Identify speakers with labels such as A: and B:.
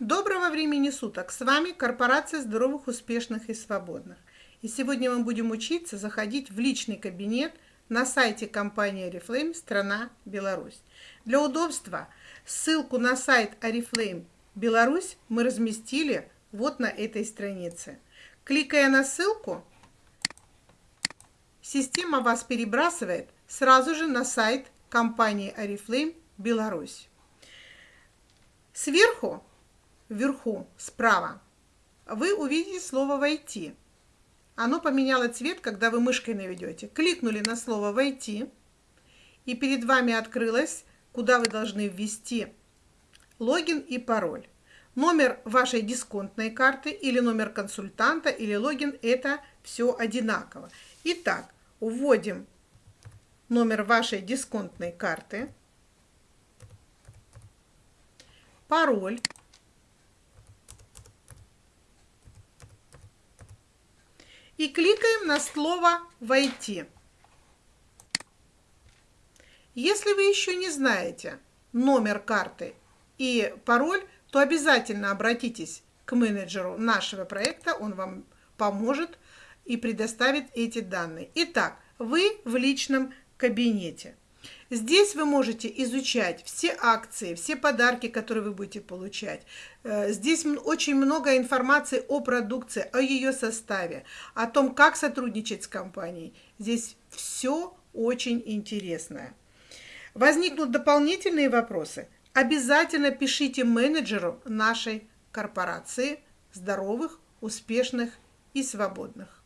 A: Доброго времени суток! С вами корпорация здоровых, успешных и свободных. И сегодня мы будем учиться заходить в личный кабинет на сайте компании Oriflame «Страна Беларусь». Для удобства ссылку на сайт Oriflame Беларусь мы разместили вот на этой странице. Кликая на ссылку, система вас перебрасывает сразу же на сайт компании Oriflame Беларусь. Сверху вверху, справа, вы увидите слово «Войти». Оно поменяло цвет, когда вы мышкой наведете. Кликнули на слово «Войти», и перед вами открылось, куда вы должны ввести логин и пароль. Номер вашей дисконтной карты или номер консультанта или логин – это все одинаково. Итак, вводим номер вашей дисконтной карты, пароль, и кликаем на слово «Войти». Если вы еще не знаете номер карты и пароль, то обязательно обратитесь к менеджеру нашего проекта, он вам поможет и предоставит эти данные. Итак, вы в личном кабинете. Здесь вы можете изучать все акции, все подарки, которые вы будете получать. Э, здесь очень много информации о продукции, о ее составе, о том, как сотрудничать с компанией. Здесь все очень интересное. Возникнут дополнительные вопросы? Обязательно пишите менеджеру нашей корпорации здоровых, успешных и свободных.